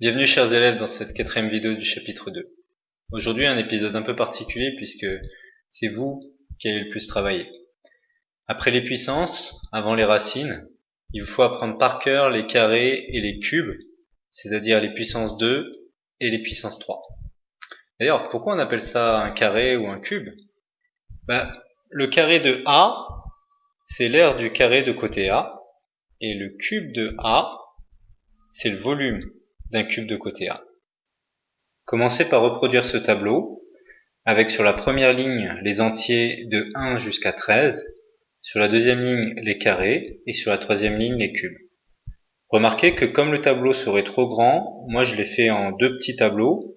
Bienvenue chers élèves dans cette quatrième vidéo du chapitre 2. Aujourd'hui un épisode un peu particulier puisque c'est vous qui allez le plus travailler. Après les puissances, avant les racines, il vous faut apprendre par cœur les carrés et les cubes, c'est-à-dire les puissances 2 et les puissances 3. D'ailleurs, pourquoi on appelle ça un carré ou un cube? Ben, Le carré de A, c'est l'aire du carré de côté A, et le cube de A, c'est le volume cube de côté A. Commencez par reproduire ce tableau avec sur la première ligne les entiers de 1 jusqu'à 13, sur la deuxième ligne les carrés et sur la troisième ligne les cubes. Remarquez que comme le tableau serait trop grand, moi je l'ai fait en deux petits tableaux.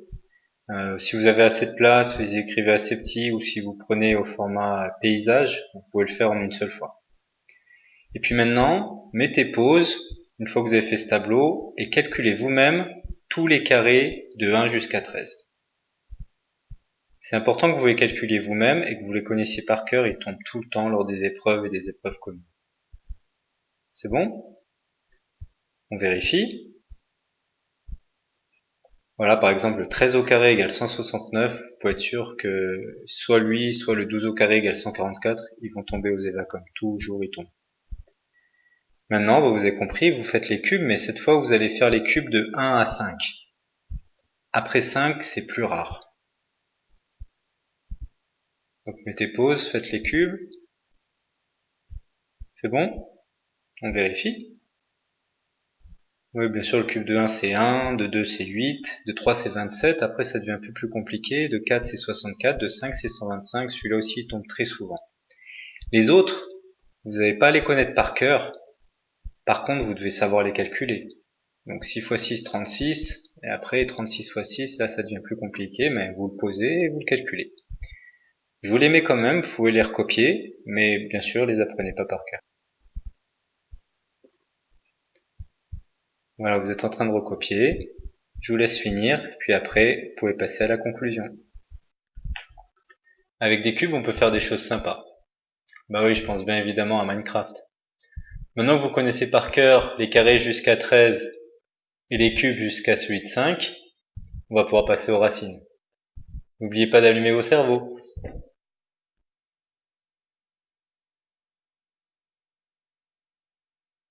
Euh, si vous avez assez de place, vous écrivez assez petit ou si vous prenez au format paysage, vous pouvez le faire en une seule fois. Et puis maintenant, mettez pause une fois que vous avez fait ce tableau, et calculez vous-même tous les carrés de 1 jusqu'à 13. C'est important que vous les calculiez vous-même et que vous les connaissiez par cœur, ils tombent tout le temps lors des épreuves et des épreuves communes. C'est bon? On vérifie. Voilà, par exemple, le 13 au carré égale 169. Vous pouvez être sûr que soit lui, soit le 12 au carré égale 144, ils vont tomber aux EVA comme toujours ils tombent. Maintenant, vous avez compris, vous faites les cubes, mais cette fois, vous allez faire les cubes de 1 à 5. Après 5, c'est plus rare. Donc mettez pause, faites les cubes. C'est bon? On vérifie. Oui, bien sûr, le cube de 1 c'est 1, de 2 c'est 8, de 3 c'est 27, après ça devient un peu plus compliqué, de 4 c'est 64, de 5 c'est 125, celui-là aussi il tombe très souvent. Les autres, vous n'allez pas les connaître par cœur, par contre, vous devez savoir les calculer. Donc 6 x 6, 36, et après 36 x 6, là ça devient plus compliqué, mais vous le posez et vous le calculez. Je vous les mets quand même, vous pouvez les recopier, mais bien sûr, les apprenez pas par cœur. Voilà, vous êtes en train de recopier. Je vous laisse finir, puis après, vous pouvez passer à la conclusion. Avec des cubes, on peut faire des choses sympas. Bah oui, je pense bien évidemment à Minecraft. Maintenant que vous connaissez par cœur les carrés jusqu'à 13 et les cubes jusqu'à celui de 5, on va pouvoir passer aux racines. N'oubliez pas d'allumer vos cerveaux.